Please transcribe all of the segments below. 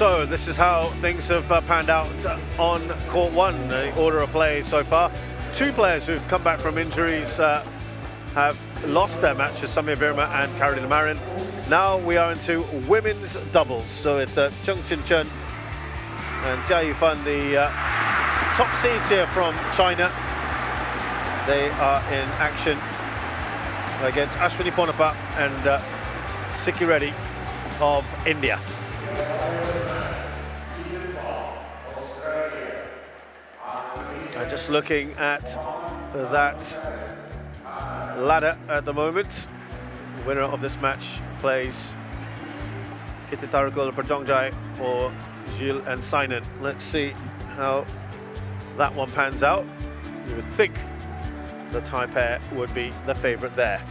So this is how things have uh, panned out on court one, the order of play so far. Two players who've come back from injuries uh, have lost their matches, Sameer Verma and Carolina Marin. Now we are into women's doubles. So it's uh, Chen Qingchen and Jia Yifan, the uh, top seeds here from China. They are in action against Ashwini Ponnappa and uh, Sikki Reddy of India. Looking at that ladder at the moment. The winner of this match plays Kititharakul Prajongjai or Gilles and Sinan. Let's see how that one pans out. You would think the Thai pair would be the favourite there.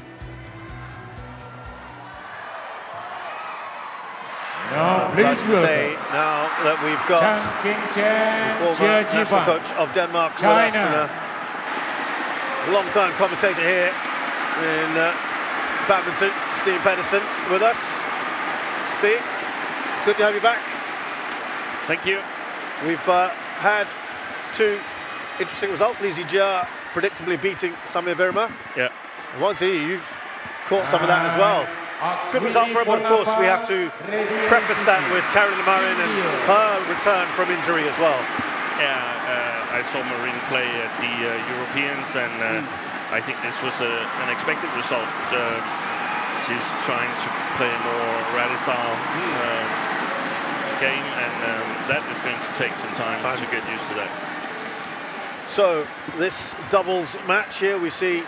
Now, please welcome. say now that we've got the former national coach of Denmark China. a long-time commentator here in uh, badminton, Steen Pedersen, with us. Steve, good to have you back. Thank you. We've uh, had two interesting results. Lee Zii Jia predictably beating Sameer Verma. Yeah. I want to hear you caught some of that as well. Good result for him, of course. We have to preface that with Carolina Marin and her return from injury as well. Yeah, uh, I saw Marin play at the uh, Europeans, and uh, mm. I think this was a, an expected result. Uh, she's trying to play a more rally style mm. game, and um, that is going to take some time, time to get used to that. So this doubles match here, we see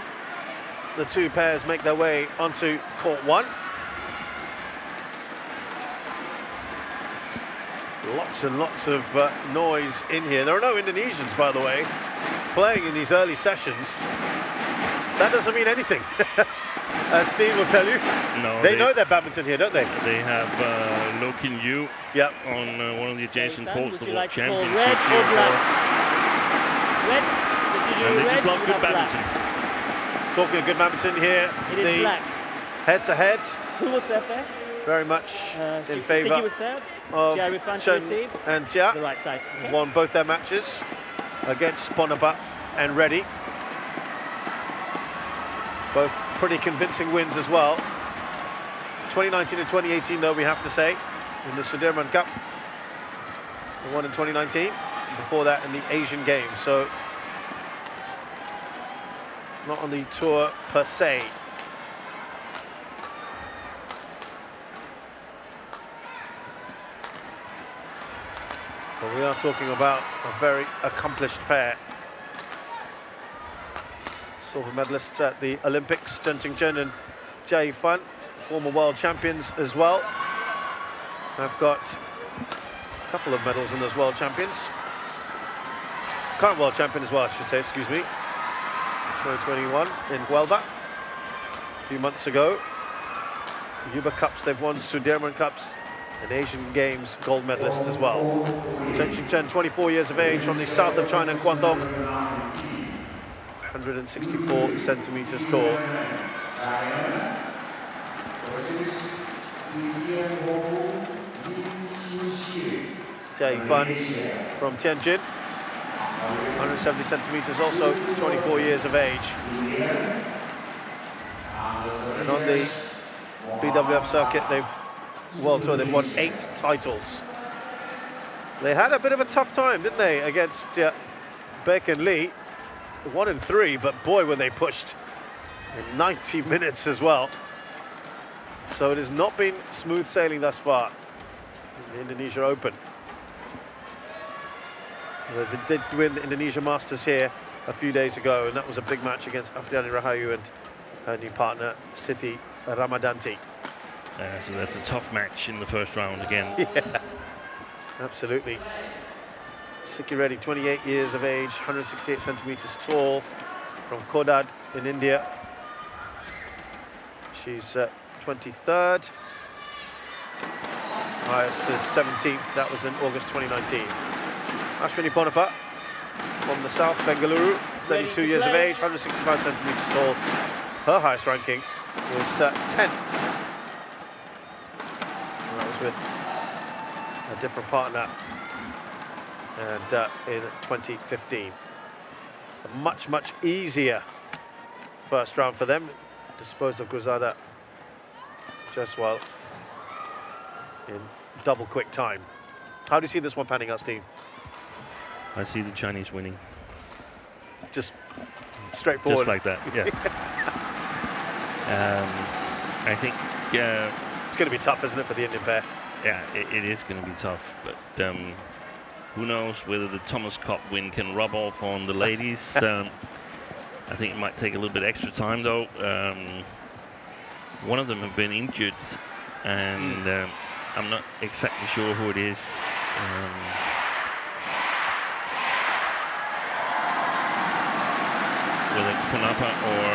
the two pairs make their way onto court one. Lots and lots of uh, noise in here. There are no Indonesians, by the way, playing in these early sessions. That doesn't mean anything. As Steen will tell you. No, they, they, know their badminton here, don't they? They have uh, Loh Kean Yew yep. on uh, one of the adjacent courts, the World like Championship. Red or black? Red? And they just love good badminton. Talking of good badminton here, it is the black. head-to-head. Who will serve first? Very much uh, in favour of Chen and Jia. The right side. Okay. Won both their matches against Ponnappa and Reddy. Both pretty convincing wins as well. 2019 and 2018, though, we have to say, in the Sudirman Cup. The one in 2019. Before that, in the Asian Games. So not on the tour per se. But we are talking about a very accomplished pair. Silver medalists at the Olympics, Chen and Jia Yifan, former world champions as well. I've got a couple of medals in those world champions. Current world champion as well, I should say, excuse me. 2021 in Huelva a few months ago. Uber Cups, they've won Sudirman Cups and Asian Games gold medalist as well. Chen Qingchen, 24 years of age from the south of China, Guangdong. 164 centimeters tall. Jia Yifan from Tianjin. 170 centimetres, also 24 years of age. And on the BWF circuit, they've World Tour, they've won eight titles. They had a bit of a tough time, didn't they, against uh, Baek and Lee. One and three, but boy, when they pushed in 90 minutes as well. So it has not been smooth sailing thus far in the Indonesia Open. They did win the Indonesia Masters here a few days ago, and that was a big match against Apriyani Rahayu and her new partner, Siti Ramadhanti. Uh, so that's a tough match in the first round again. Yeah, absolutely. Sikki Reddy, 28 years of age, 168 centimeters tall, from Kodad in India. She's uh, 23rd. Highest is 17th, that was in August 2019. Ashwini Ponnappa from the south, Bengaluru, 32 years of age, 165 centimetres tall. Her highest ranking was uh, 10th. With a different partner, and uh, in 2015. A much, much easier first round for them. Disposed of Guzada just well in double quick time. How do you see this one panning out, Steen? I see the Chinese winning. Just straightforward. Just like that, yeah. um, I think uh, it's going to be tough, isn't it, for the Indian pair? Yeah, it, it is going to be tough, but um, who knows whether the Thomas Cup win can rub off on the ladies. um, I think it might take a little bit extra time, though. Um, one of them have been injured, and um, I'm not exactly sure who it is. Um, whether it's Ponnappa or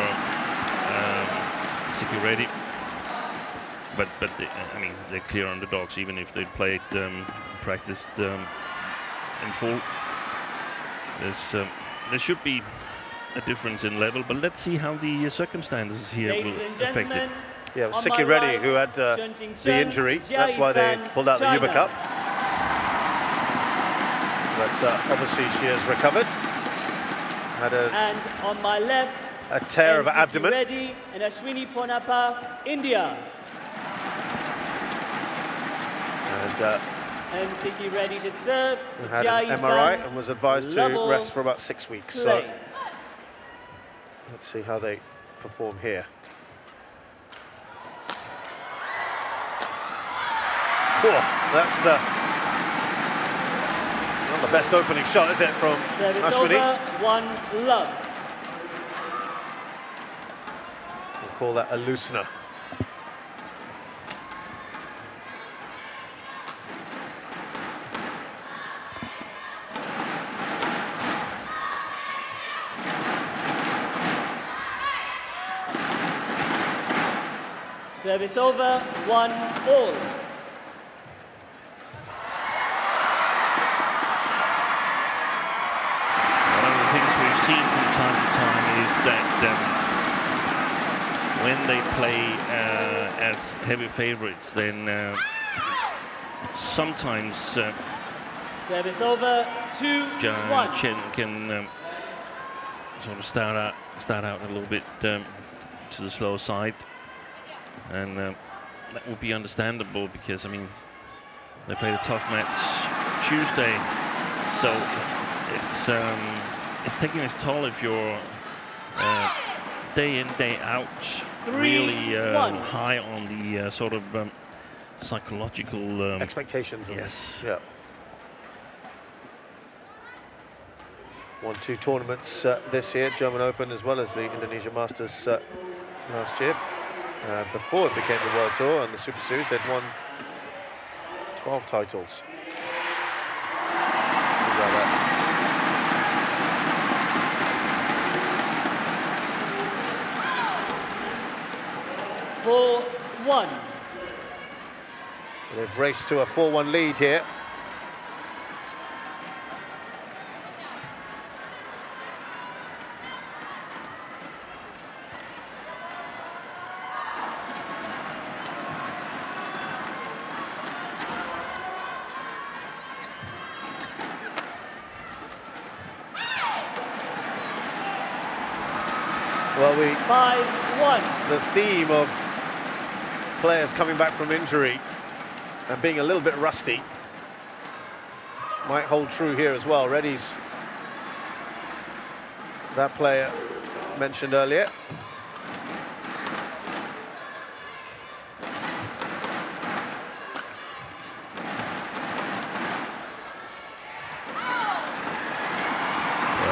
um, Sikki But but they, I mean they're clear underdogs even if they played um, practiced um, in full. There's um, there should be a difference in level, but let's see how the uh, circumstances here Ladies will affect it. Yeah, well, Sikki Reddy, right, who had uh, the injury, that's why they pulled out China. the Uber Cup. But uh, obviously she has recovered. Had a and on my left, a tear of abdomen. Reddy and Ashwini Ponnappa, India. And, uh, and Sikki ready to serve. Had an MRI and was advised to rest for about six weeks. Play. So let's see how they perform here. Cool. That's uh, not the best opening shot, is it, from Service Ashwini? over, one love. We'll call that a loosener. Service over, one all. One of the things we've seen from time to time is that um, when they play uh, as heavy favorites, then uh, sometimes uh, service over two one. Chen can um, sort of start out start out a little bit um, to the slow side, and uh, that would be understandable because I mean they played a tough match Tuesday, so it's um, it's taking its toll if you're uh, day in day out Three, really uh, high on the uh, sort of um, psychological um, expectations. Yes. Yeah. Won two tournaments uh, this year, German Open as well as the Indonesia Masters uh, last year. Uh, before it became the World Tour and the Super Series, they'd won 12 titles. Four one. They've raced to a 4-1 lead here. Well, we... 5-1. The theme of players coming back from injury and being a little bit rusty might hold true here as well. Reddy's that player mentioned earlier.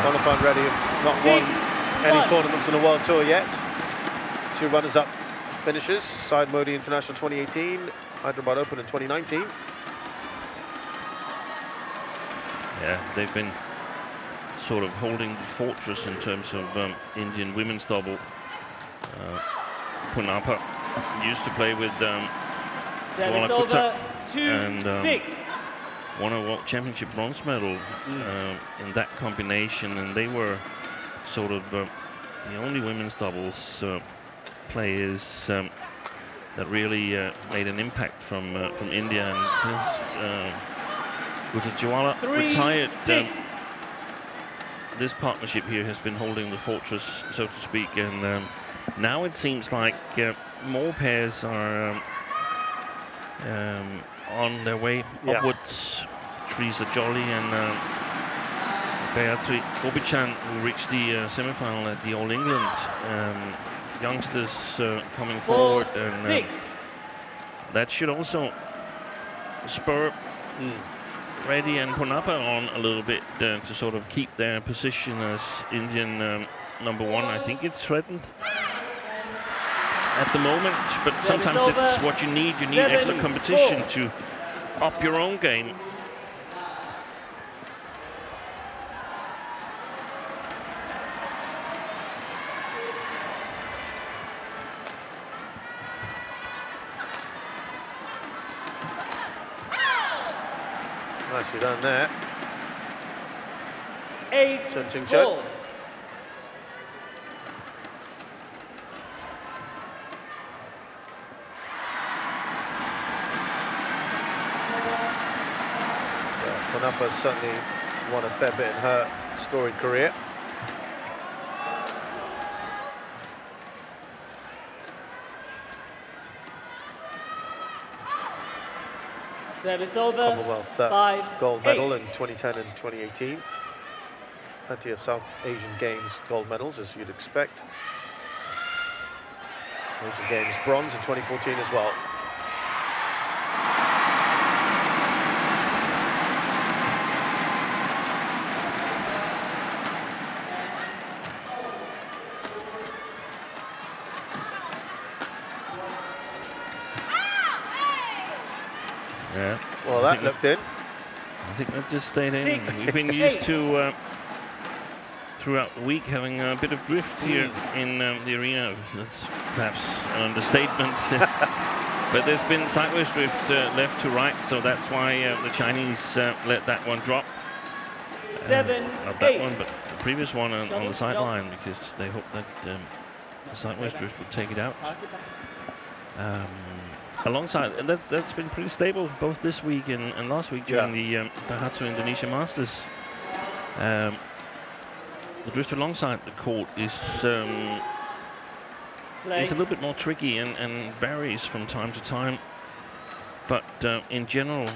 Qualified Reddy not won any tournaments in the World Tour yet. Two runners up finishes. Syed Modi International 2018, Hyderabad Open in 2019. Yeah, they've been sort of holding the fortress in terms of um, Indian women's double. Uh, Ponnappa used to play with um, over two, and um, six. won a World Championship bronze medal mm. uh, in that combination, and they were sort of uh, the only women's doubles uh, players um, that really uh, made an impact from uh, from India and has uh, Gujranwala Three, retired. um, this partnership here has been holding the fortress, so to speak, and um, now it seems like uh, more pairs are um, um, on their way Yeah. upwards. Treesa Jolly and um, Gayatri Gopichand, who reached the uh, semi-final at the All England. Youngsters uh, coming Four, forward, and uh, six. that should also spur Reddy and Ponnappa on a little bit uh, to sort of keep their position as Indian um, number one. I think it's threatened at the moment, but Service sometimes over. it's what you need. You need Seven, extra competition four. to up your own game. Nicely done there. Eight, Chen Qingchen. four. Yeah, Ponnappa's certainly won a fair bit in her storied career. Service over. Commonwealth Five, gold medal eight. in 2010 and 2018. Plenty of South Asian Games gold medals, as you'd expect. Asian Games bronze in 2014 as well. Yeah. Well, I think looked in. I think that just stayed in. We've been used eight. to uh, throughout the week having a bit of drift here Hmm. in um, the arena. That's perhaps an understatement. but there's been sideways drift uh, left to right, so that's why uh, the Chinese uh, let that one drop. Seven, Not that eight. one, but the previous one on, on the no. sideline because they hoped that um, the sideways drift would take it out. Pass it back. Um, alongside, and that's that's been pretty stable both this week and, and last week during the um, Daihatsu Indonesia Masters. Um, the drift alongside the court is um, is a little bit more tricky and, and varies from time to time. But uh, in general,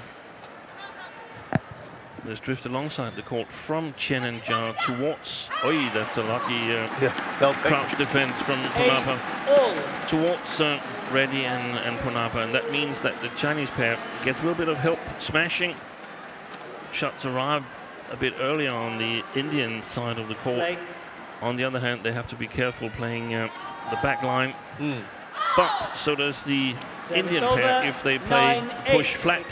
there's drift alongside the court from Chen and Jia towards. Oi, that's a lucky uh, Yeah, crouch defense from Eight, Ponnappa all. towards uh, Reddy and, and Ponnappa, and that means that the Chinese pair gets a little bit of help smashing. Shots arrive a bit earlier on the Indian side of the court. Play. On the other hand, they have to be careful playing uh, the back line. Mm. But so does the Service Indian over. pair. If they play Nine, push eight. flat,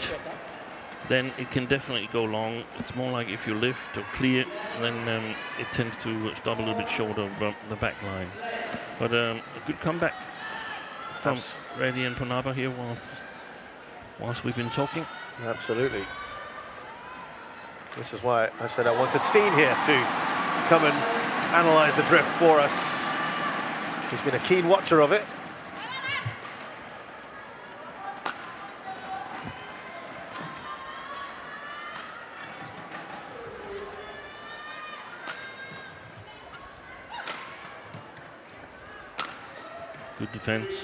then it can definitely go long. It's more like if you lift or clear, then um, it tends to stop a little bit short of uh, the back line. But um, a good comeback from Reddy and Ponnappa here whilst, whilst we've been talking. Absolutely. This is why I said I wanted Steen here to come and analyse the drift for us. He's been a keen watcher of it. Good defense.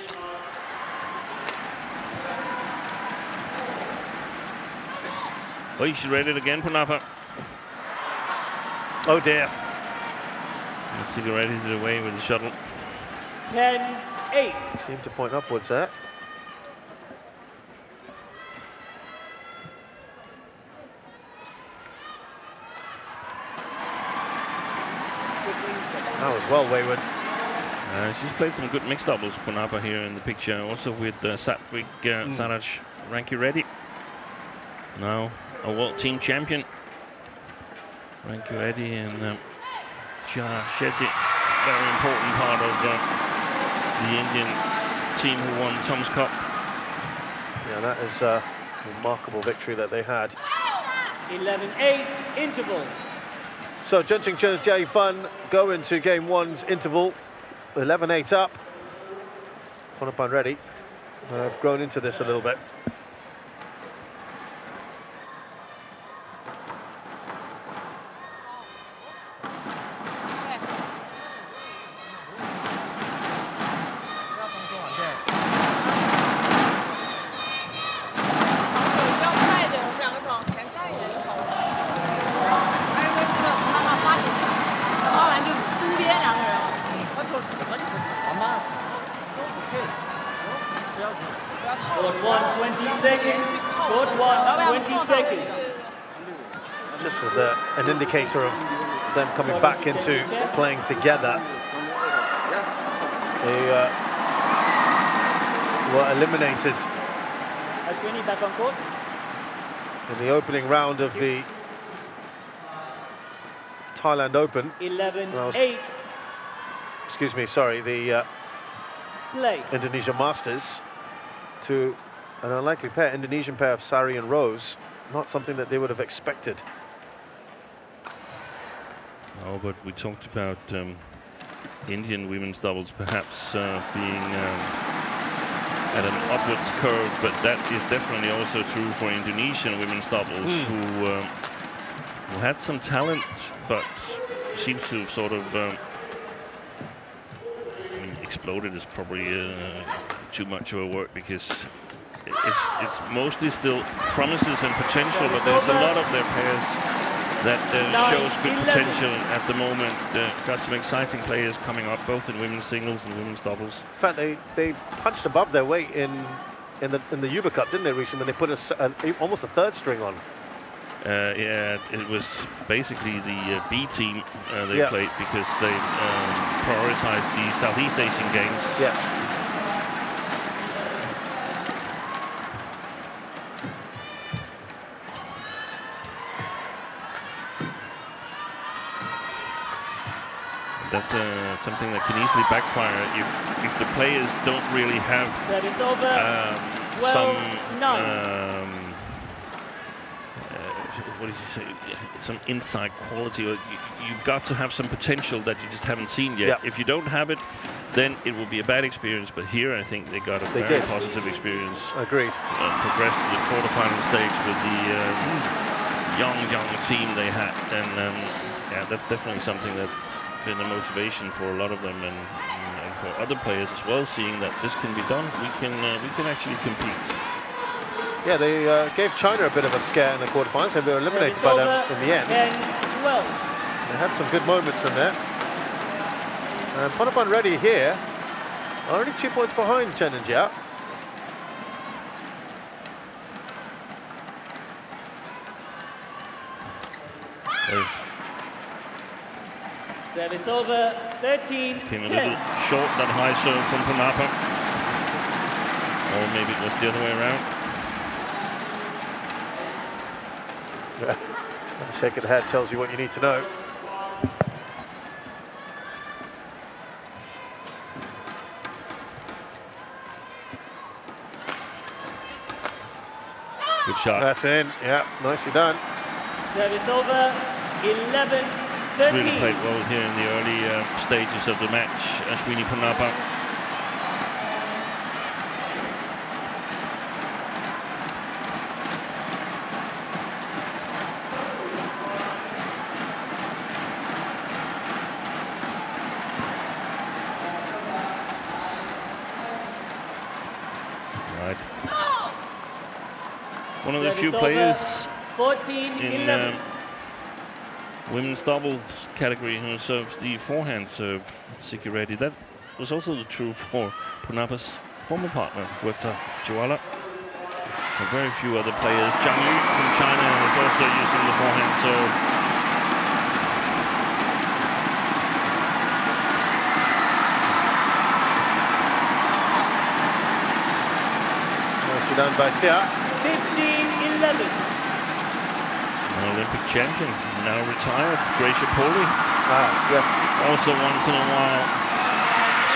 Oh, she's read it again, Ponnappa. Oh dear. Let's see if Reddy's it away with the shuttle. Ten, eight. Seemed to point upwards there. That was well wayward. Uh, she's played some good mixed doubles, Ponnappa here in the picture, also with uh, Satvik uh, Mm. Saraj Ranki Reddy. Now a world team champion. Rankireddy and um, Shah Shetty, very important part of uh, the Indian team who won Thomas Cup. Yeah, that is a remarkable victory that they had. 11, 8. Interval. So Chen Qingchen and Jia Yifan go into game one's interval. 11-8 up. Ponnappa and Reddy. I've grown into this a little bit. Court 1, 20 seconds. Court 1, 20 seconds. Just as a, an indicator of them coming back into playing together. They uh, were eliminated Ashwini back on court. in the opening round of the Thailand Open. 11, Well, 8. Excuse me, sorry, the uh, Play. Indonesia Masters to an unlikely pair, Indonesian pair of Sari and Rose. Not something that they would have expected. Oh, but we talked about um, Indian women's doubles perhaps uh, being um, at an upwards curve, but that is definitely also true for Indonesian women's doubles, who, um, who had some talent, but seems to have sort of um, I mean, exploded is probably uh, too much of a word because it's, it's mostly still promises and potential, but there's a lot of their pairs that uh, shows good 11. potential at the moment. Uh, got some exciting players coming up, both in women's singles and women's doubles. In fact, they, they punched above their weight in in the in the Uber Cup, didn't they, recently? When they put a, almost a third string on. Uh, yeah, it was basically the uh, B team uh, they Yeah. played because they um, prioritized the Southeast Asian Games. Yes. That's uh, something that can easily backfire if, if the players don't really have Service over. um, 12, some nine. um, uh, what did you say? Some inside quality, or you, you've got to have some potential that you just haven't seen yet. Yeah. If you don't have it, then it will be a bad experience. But here, I think they got a They very did. positive experience Agreed. and progressed to the quarterfinal stage with the um, young, young team they had. And um, yeah, that's definitely something that's been a motivation for a lot of them and, and for other players as well, seeing that this can be done. We can uh, we can actually compete. Yeah, they uh, gave China a bit of a scare in the quarterfinals, and they were eliminated Service by them in the end. 10, 12. They had some good moments in there. And Ponnappa and Reddy here, only two points behind Chen and Jia. They Service over. 13, came a little short that high serve from Ponnappa. Or maybe it was the other way around. A shake of the head tells you what you need to know. Good shot. That's in. Yeah, nicely done. Service over. 11, 13. really played well here in the early uh, stages of the match. Ashwini Ponnappa. Right. One of the few players 14, in um, women's doubles category who serves the forehand serve, Sikki. That was also the true for Ponnappa's former partner, Huerta Chihuahua. And very few other players. Zhang Yu from China is also using the forehand serve. Done by. 15, 11. An Olympic champion, now retired, Greysia Polii. Ah, yes. Also once in a while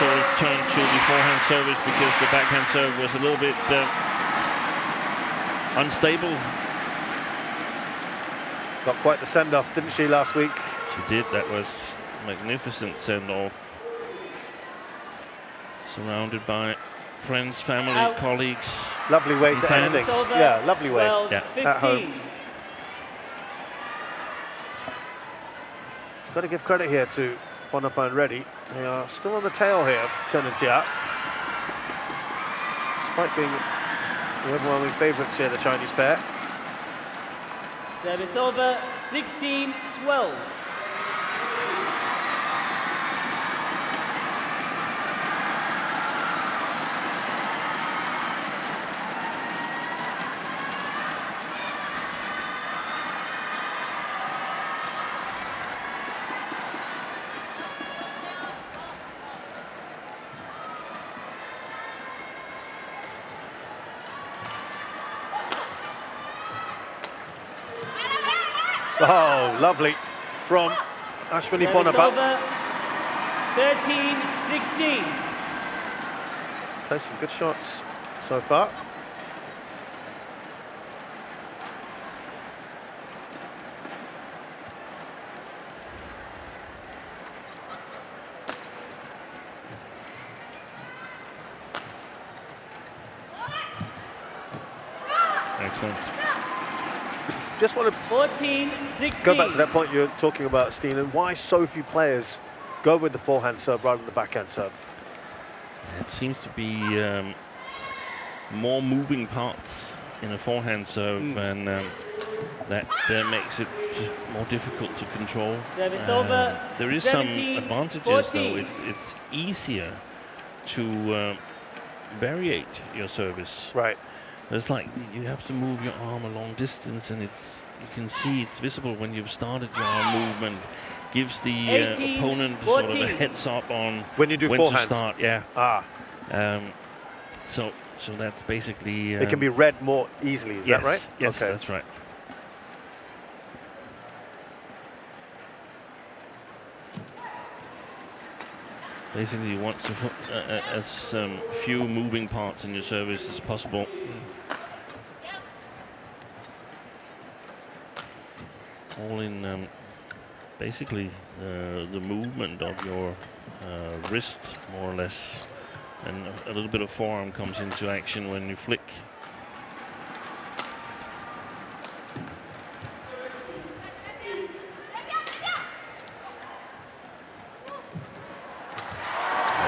sort of turned to the forehand service because the backhand serve was a little bit uh, unstable. Got quite the send-off, didn't she, last week? She did, that was magnificent send-off. Surrounded by friends, family, Out. colleagues. Lovely way to end Fans. things. Service over. Yeah, lovely way. 12, Yeah. At home. Got to give credit here to Ponnappa and Reddy. They are still on the tail here of and Despite being the overwhelming favourites here, the Chinese pair. Service over. 16, 12. Oh, lovely from Ashwini over. 13-16. Played some good shots so far. Just want to 14-16. go back to that point you were talking about, Steen, and why so few players go with the forehand serve rather than the backhand serve. It seems to be um, more moving parts in a forehand serve, Mm. and um, that uh, makes it more difficult to control. Service Uh, over, There is 17, some advantages, 14. though. It's it's easier to uh, variate your service. Right. It's like you have to move your arm a long distance, and it's you can see it's visible when you've started your arm movement. Gives the uh, 18, opponent sort of a heads up on When you do when to start. Yeah. Ah, Um, so so that's basically. it can um, be read more easily, is yes, that right? Yes, Okay. that's right. Basically, you want to put uh, uh, as um, few moving parts in your service as possible. All in um, basically uh, the movement of your uh, wrist, more or less, and a, a little bit of forearm comes into action when you flick.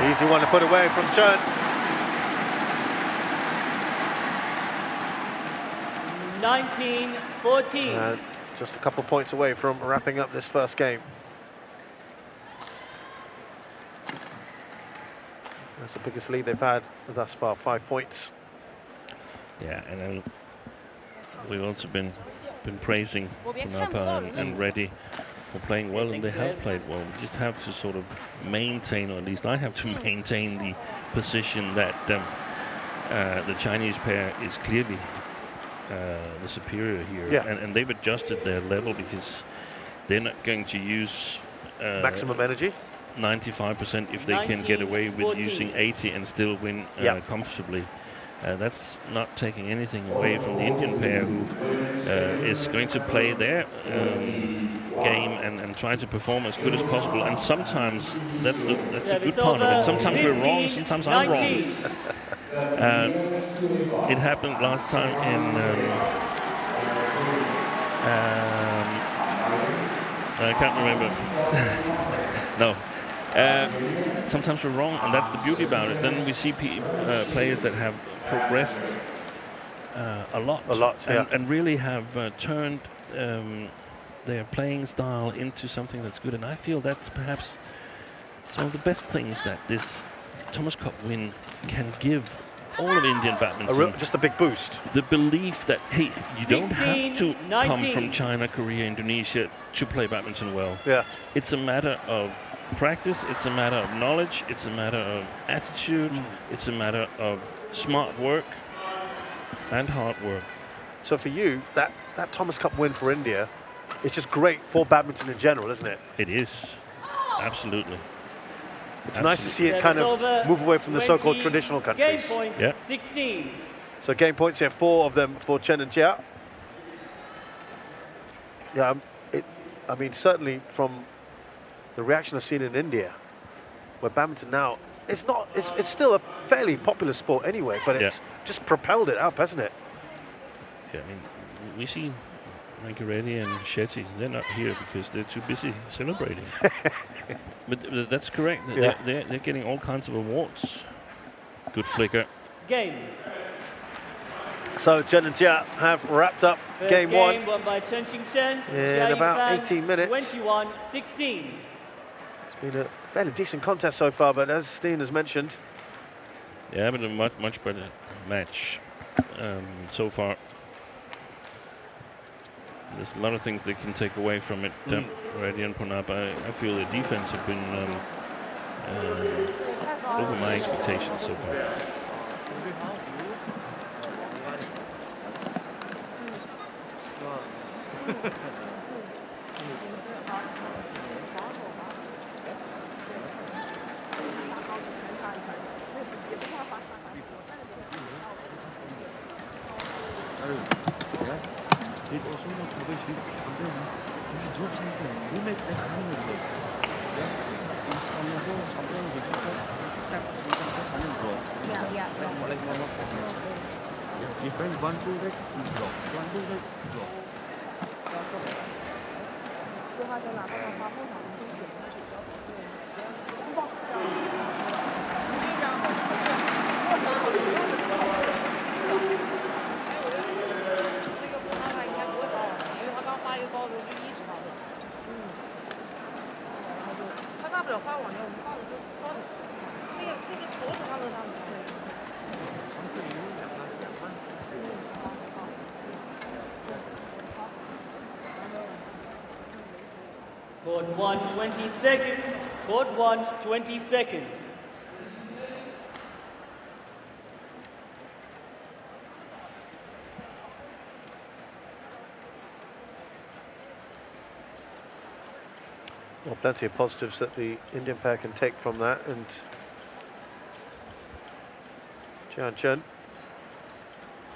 Easy one to put away from Chen. Nineteen, fourteen. And just a couple of points away from wrapping up this first game. That's the biggest lead they've had thus far, five points. Yeah, and then we've also been been praising Well, we and, go. and Reddy for playing well, and they have played well. We just have to sort of maintain, or at least I have to maintain the position that um, uh, the Chinese pair is clearly uh, the superior here, Yeah. and, and they've adjusted their level because they're not going to use uh, Maximum energy. 95% if they can get away with 14. using 80 and still win uh, Yeah. comfortably. Uh, that's not taking anything away from the Indian pair who uh, is going to play their um, game and, and try to perform as good as possible. And sometimes that's the, that's the good part of it. Sometimes we're wrong, 15, sometimes I'm wrong. 19. Uh, it happened last time in. Um, um, I can't remember. no. Uh, sometimes we're wrong, and that's the beauty about it. Then we see uh, players that have progressed uh, a lot, A lot, and, yeah. and really have uh, turned um, their playing style into something that's good. And I feel that's perhaps some of the best things that this Thomas Cup win can give all of Indian A badminton real, just a big boost. the belief that hey, you don't have to 16, come from China, Korea, Indonesia to play badminton well. Yeah. It's a matter of practice. It's a matter of knowledge. It's a matter of attitude. Mm. It's a matter of smart work and hard work. So for you, that, that Thomas Cup win for India it's just great for badminton in general, isn't it? It is absolutely. It's nice to see it kind of move away from the so-called 20, traditional Game countries. point, Yeah. 16. So game points here, four of them for Chen and Jia. Yeah, um, it, I mean, certainly from the reaction I've seen in India, where badminton now, it's not, it's, it's still a fairly popular sport anyway, but it's just propelled it up, hasn't it? Yeah, I mean, we see Rankireddy and Shetty. They're not here because they're too busy celebrating. but th- that's correct. They're, they're, they're getting all kinds of awards. Good flicker. Game. So Chen and Jia have wrapped up First game, game one. won by Chen Qingchen. In about Yifan, 18 minutes. 21, 16. It's been a fairly decent contest so far, but as Steen has mentioned, Yeah, but a much much better match um, so far there's a lot of things they can take away from it. Mm. Um, I, I, feel the defense have been um, uh, over my expectations so far. Yeah. It also not always hits something. You just drop something. You make that happen with it. Yeah. It's also something which is not tap something that can draw. Yeah, yeah, Like yeah. like normal fitness. Yeah. Different one two leg you drop. One two leg drop. 说话就拿到了发后场就写上去，不要不是不懂这样。这样的，过程好 Court 1, 20 seconds. Court 1, 20 seconds. Well, plenty of positives that the Indian pair can take from that. And Jian Chen,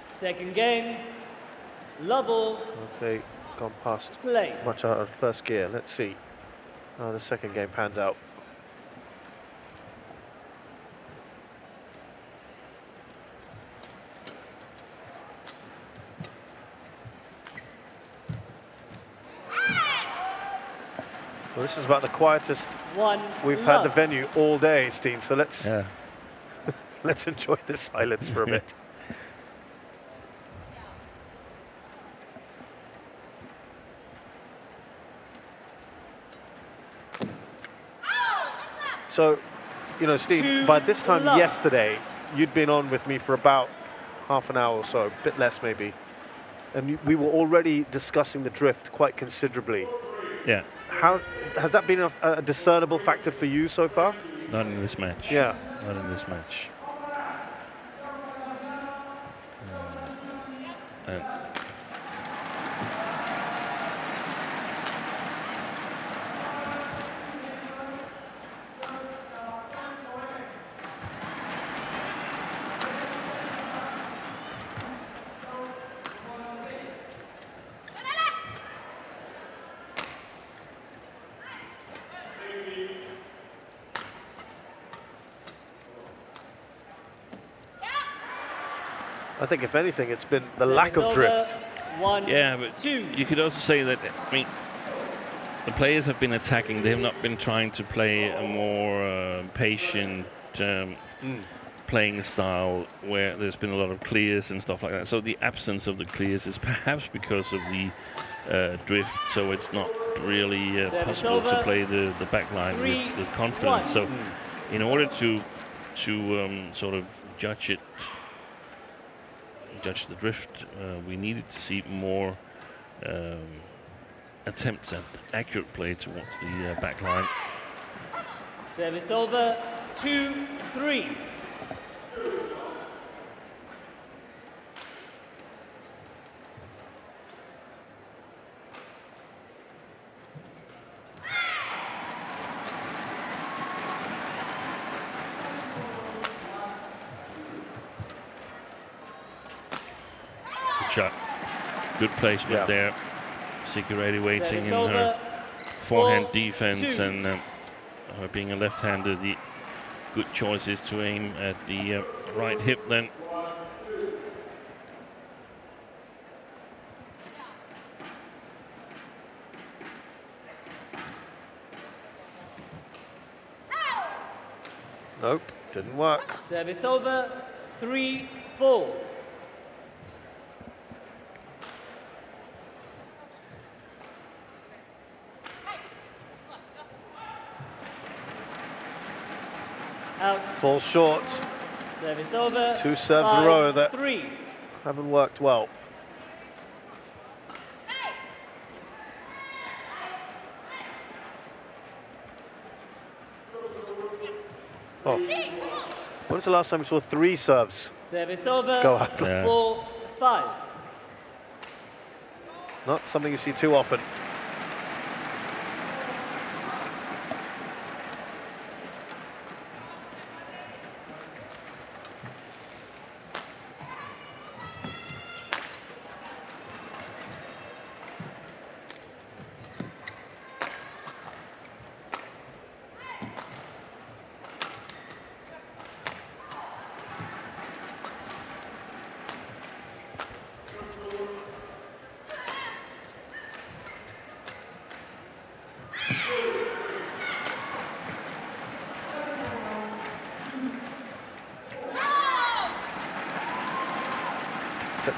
Second game. Lovell, okay, gone past play. much out of first gear. Let's see how the second game pans out. Well, this is about the quietest One. we've had the venue all day, Steen. So let's Yeah. let's enjoy the silence for a bit. So, you know, Steen, Two by this time love. yesterday, you'd been on with me for about half an hour or so, a bit less maybe. And we were already discussing the drift quite considerably. Yeah. How has that been a, a discernible factor for you so far? Not in this match. Yeah. Not in this match. Um, I think if anything, it's been the Service lack of drift. One. Yeah, but two. you could also say that, I mean, the players have been attacking. They have not been trying to play a more uh, patient um, playing style where there's been a lot of clears and stuff like that. So the absence of the clears is perhaps because of the uh, drift. So it's not really uh, Service possible to play the, the back line Three, with, with confidence. one. So in order to to um, sort of judge it, judge the drift, uh, we needed to see more um, attempts at accurate play towards the uh, back line. Service over. Two, three. Placement Yeah. there. Sigurati waiting in over. her forehand Four, defense two. and um, her being a left-hander, the good choice is to aim at the uh, right hip then. Nope, didn't work. Service over. Three, four. Fall short. Service over. Two serves in a row that- Three. Haven't worked well. Oh. When was the last time we saw three serves? Service over. Go up. Yeah. Four, five. Not something you see too often.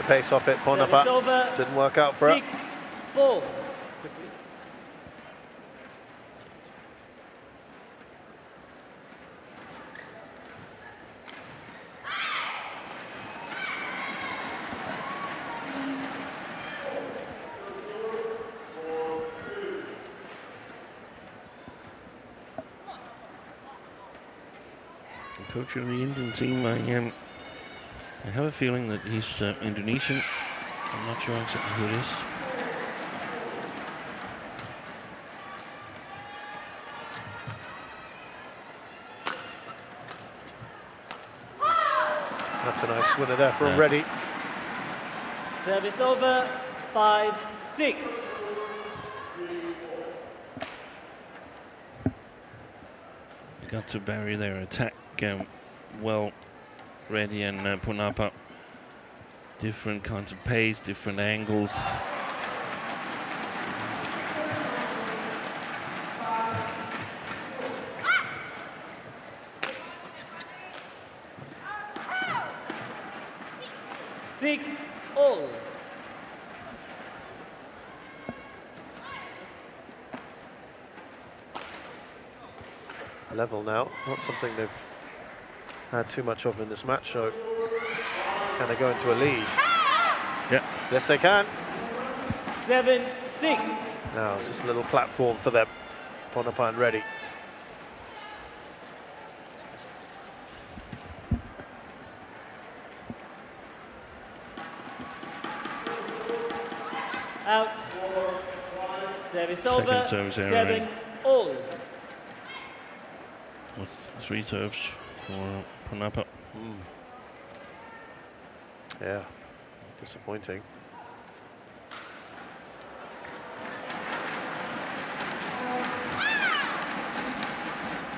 Pace off it. Service Ponnappa over. didn't work out for her. Six, four. Coach of the Indian team, I, I have a feeling that he's uh, Indonesian. I'm not sure exactly who it is. That's a nice winner there from Yeah. Reddy. Service over. Five, six. Got to bury their attack um, well. Reddy and uh, Ponnappa. Different kinds of pace, different angles. Six, all. Level now. Not something they've had too much of in this match. So can they go into a lead? Yeah. Yes, they can. Seven, six. Now it's just a little platform for them. Ponnappa ready. Out. Service over. service error, Seven, right? all. With three serves for Ponnappa. Yeah, disappointing.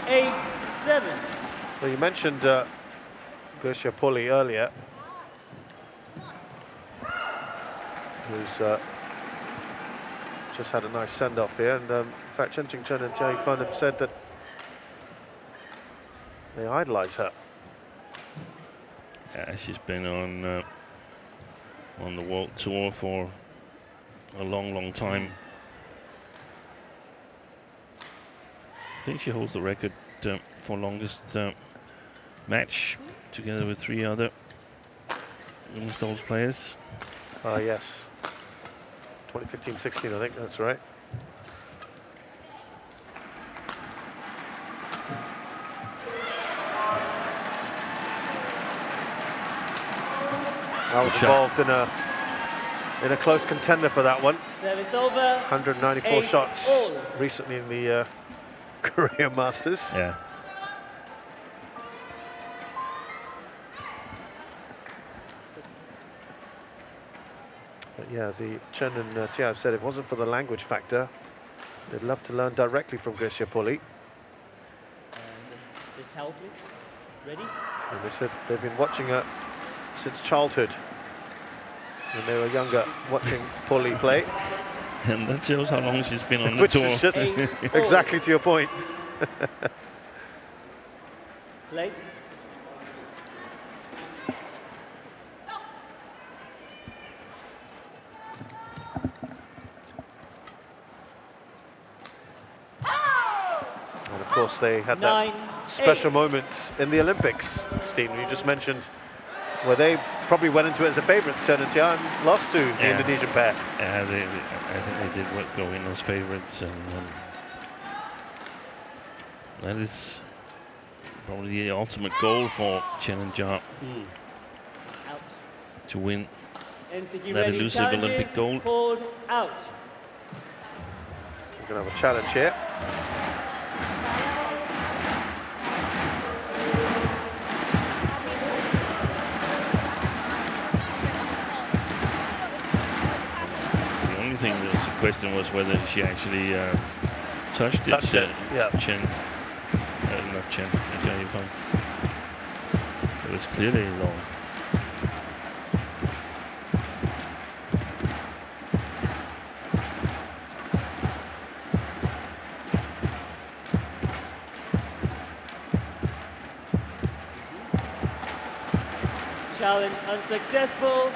Eight, seven. Well, you mentioned uh, Greysia Polii earlier, who's uh, just had a nice send-off here. And um, in fact, Chen Qingchen and Jia Yifan have said that they idolise her. She's been on uh, on the world tour for a long, long time. I think she holds the record uh, for longest uh, match, together with three other women's doubles players. Ah, yes. 2015-16, I think that's right. I was involved in a in a close contender for that one. Service over. 194 Eight shots all. recently in the uh, Korea Masters. Yeah, But yeah, the Chen and uh, Jia have said it wasn't for the language factor. They'd love to learn directly from Greysia Polii. And the towel, please. Ready? And they said they've been watching her since childhood. When they were younger, watching Polii play. and that shows how long she's been on the Which tour. is just exactly to your point. Play. And of course, they had Nine, that special eight. moment in the Olympics, Stephen, you just mentioned, where they probably went into it as a favourite, Chen and Jia, and lost to the Indonesian pair. Yeah, they, they- I think they did what go in as favourites, and um, that is probably the ultimate goal for Chen and Jia Out. to win. NCQ That elusive Olympic gold. called out. We're going to have a challenge here. Question was whether she actually uh, touched it. Touched it, uh, yeah. Chen, uh, not Chen, Jia Yifan. It was clearly long. Challenge unsuccessful.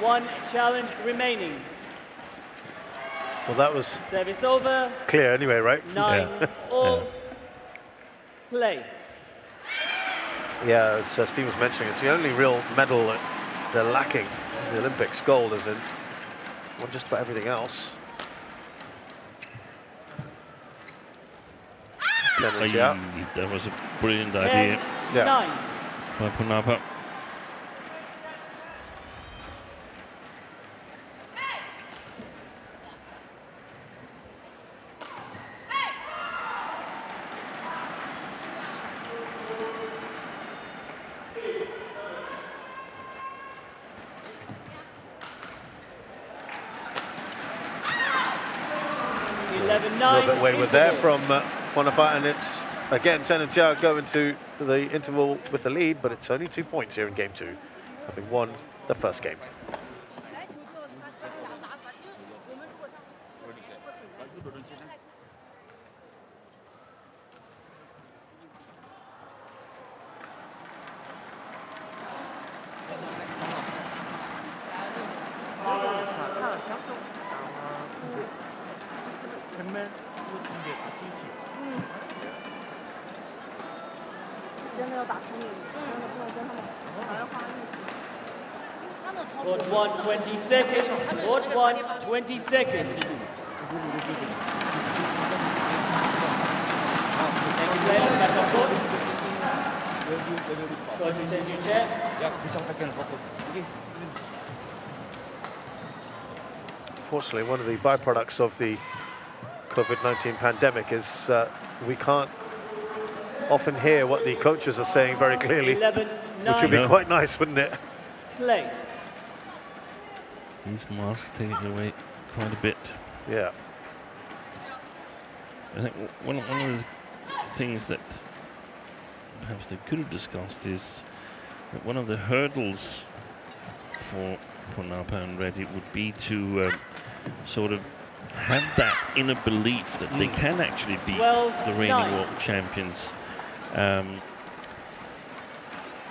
One challenge remaining. Well, that was Service over. clear anyway, right? Nine all. Yeah. Play. Yeah, as uh, Steve was mentioning, it's the only real medal that they're lacking. The Olympics gold, is in, well, just about everything else. Tennis, yeah. That was a brilliant Ten, idea Yeah. nine. by Ponnappa. Eleven A nine. little bit wayward there from uh, Ponnappa, and it's again Chen and Jia go into the interval with the lead, but it's only two points here in game two, having won the first game. 20 seconds. You Unfortunately, one of the byproducts of the COVID-19 pandemic is uh, we can't often hear what the coaches are saying very clearly, 11, which would be quite nice, wouldn't it? Play. These masks taking away quite a bit. Yeah. I think one, one of the things that perhaps they could have discussed is that one of the hurdles for for Napa and Reddy would be to um, sort of have that inner belief that they can actually beat Twelve, the reigning nine. world champions. Um,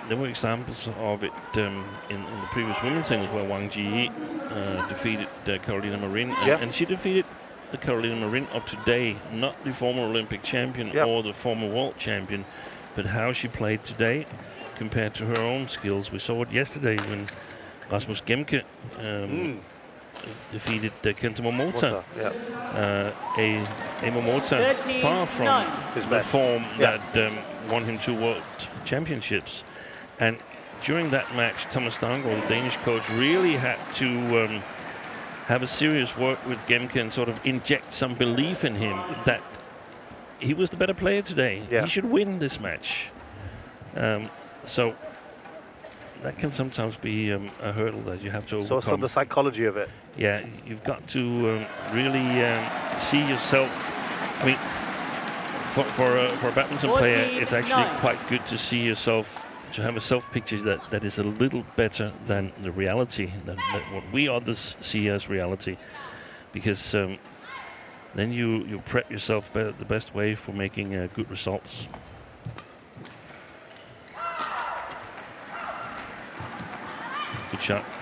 there were examples of it um, in, in the previous women's singles where Wang Ji uh, defeated uh, Carolina Marin, and, Yeah. and she defeated the Carolina Marin of today, not the former Olympic champion Yep. or the former world champion, but how she played today compared to her own skills. We saw it yesterday when Rasmus Gemke um, Mm. defeated uh, Kenta Momota, Water, yeah. uh, a, a Momota far from the form Yeah. that um, won him two world championships. And during that match, Thomas Stavngaard, the Danish coach, really had to um, have a serious work with Gemke and sort of inject some belief in him that he was the better player today. Yeah. He should win this match. Um, so that can sometimes be um, a hurdle that you have to So, overcome. so the psychology of it. Yeah, you've got to um, really um, see yourself. I mean, for for a, for a badminton player, it's actually 49. quite good to see yourself to have a self picture that, that is a little better than the reality, than, than what we others see as reality, because um, then you you prep yourself the best way for making uh, good results. Good shot.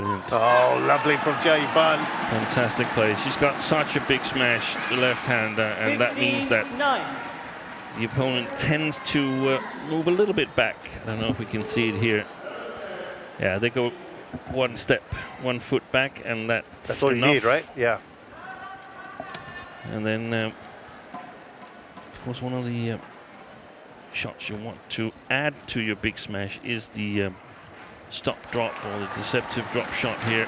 Brilliant. Oh, lovely from Jia Yifan. Fantastic play. She's got such a big smash, the left-hander, and that means that 9. the opponent tends to uh, move a little bit back. I don't know if we can see it here. Yeah, they go one step, one foot back, and that's, That's all you need, right? Yeah. And then, um, of course, one of the uh, shots you want to add to your big smash is the um, stop drop or the deceptive drop shot here.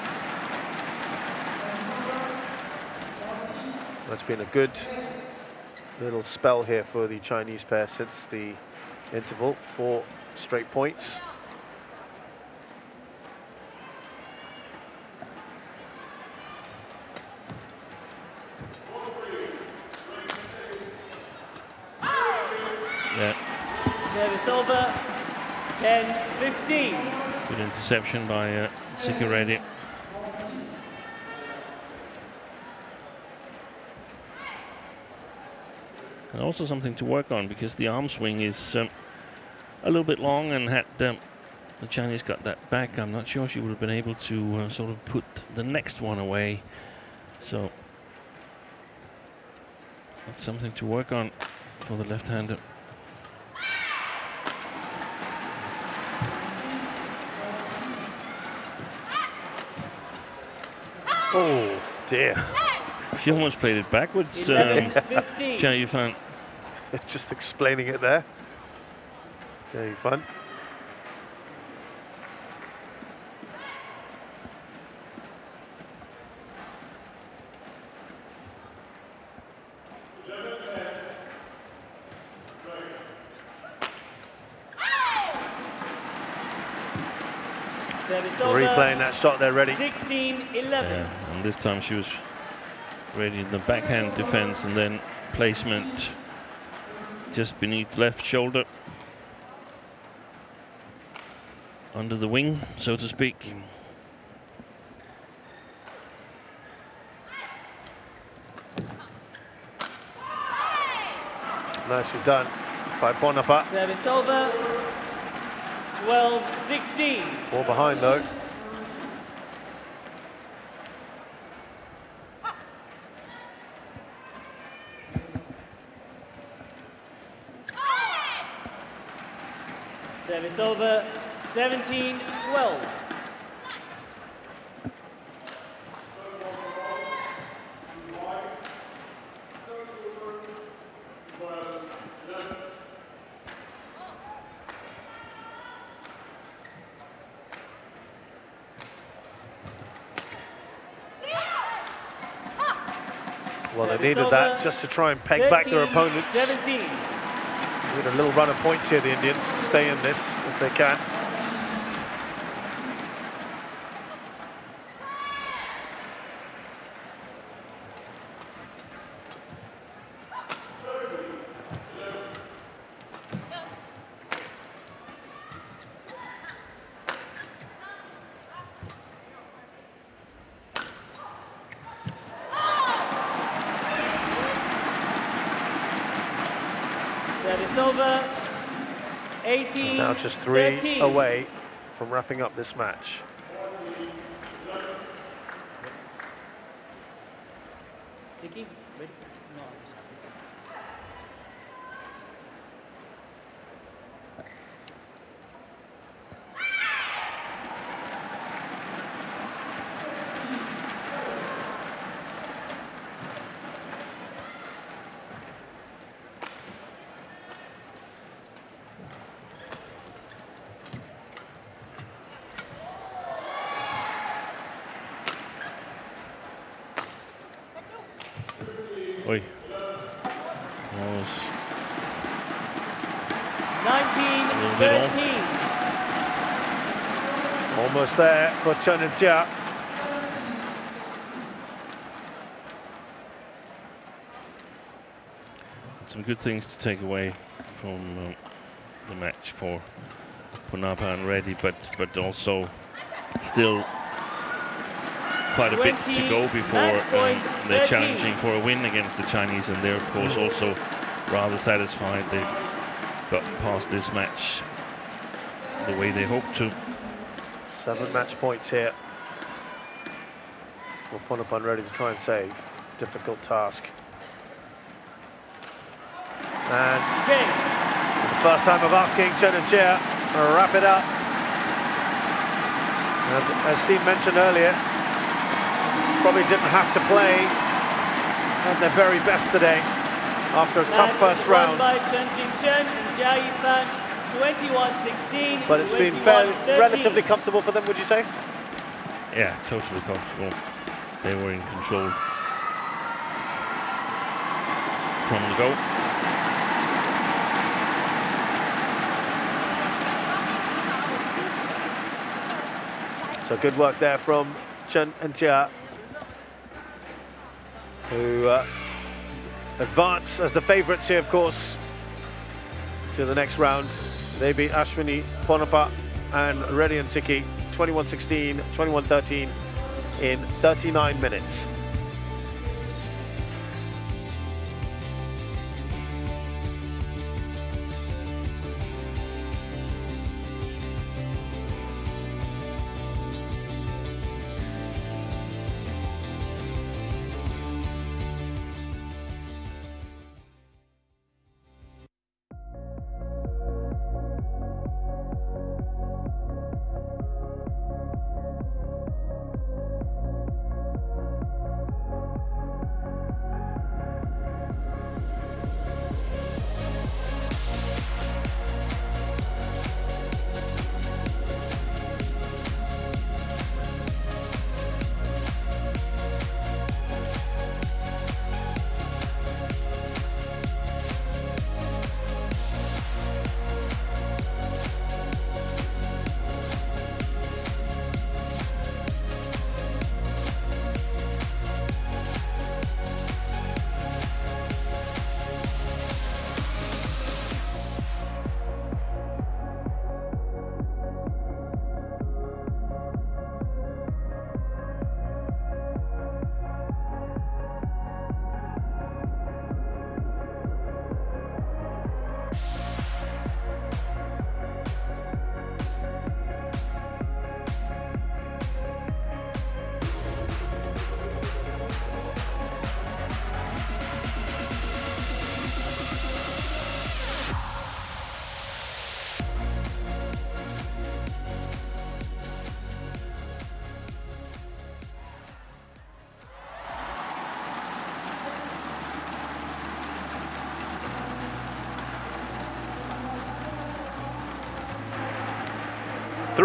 That's been a good little spell here for the Chinese pair since the interval. Four straight points. Yeah, Service over. 10-15. good interception by uh. And also something to work on because the arm swing is um, a little bit long and had um, the Chinese got that back, I'm not sure she would have been able to uh, sort of put the next one away. So that's something to work on for the left-hander. Oh dear. She almost played it backwards. Um, 11-15. Jia Yifan. Just explaining it there. Very fun. Oh. Service over. Replaying that shot there, ready. 16-11. Yeah, and this time she was ready in the backhand defense and then placement just beneath left shoulder. Under the wing, so to speak. Nicely done by Ponnappa. Service over. 12-16. More behind though. Over. 17-12. Well, they needed that just to try and peg back their opponents. 17. With a little run of points here, the Indians stay in this if they can. Service over. 18. Now just three 13. away from wrapping up this match. Sikki, ready? No. Oi. Was 19, little bit off. 13. Almost there for Chen and Jia. some good things to take away from um, the match for Ponnappa and Reddy, but but also still quite a bit to go before um, they're challenging for a win against the Chinese, and they're of course also rather satisfied they've got past this match the way they hoped to. Seven match points here. Well, Ponapan ready to try and save. Difficult task. And first time of asking Chen and Jia to wrap it up. And as Steve mentioned earlier, probably didn't have to play at their very best today after a tough first round. By Chen Qingchen and Jia Yifan, 21-16. But it's been fairly, relatively comfortable for them, would you say? Yeah, totally comfortable. They were in control from the go. So good work there from Chen and Jia, who uh, advance as the favourites here, of course. to the next round. They beat Ashwini Ponnappa and Reddy and Sikki 21-16, 21-13 in 39 minutes.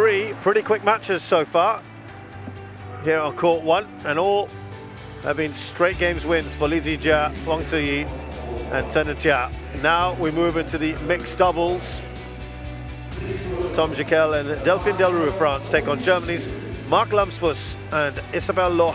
Three pretty quick matches so far here on court one, and all have been straight games wins for Lee Zii Jia, Wang Zhiyi, and Chen Jia. Now we move into the mixed doubles. Thom Gicquel and Delphine Delrue of France take on Germany's Mark Lamsfuß and Isabel Lohau.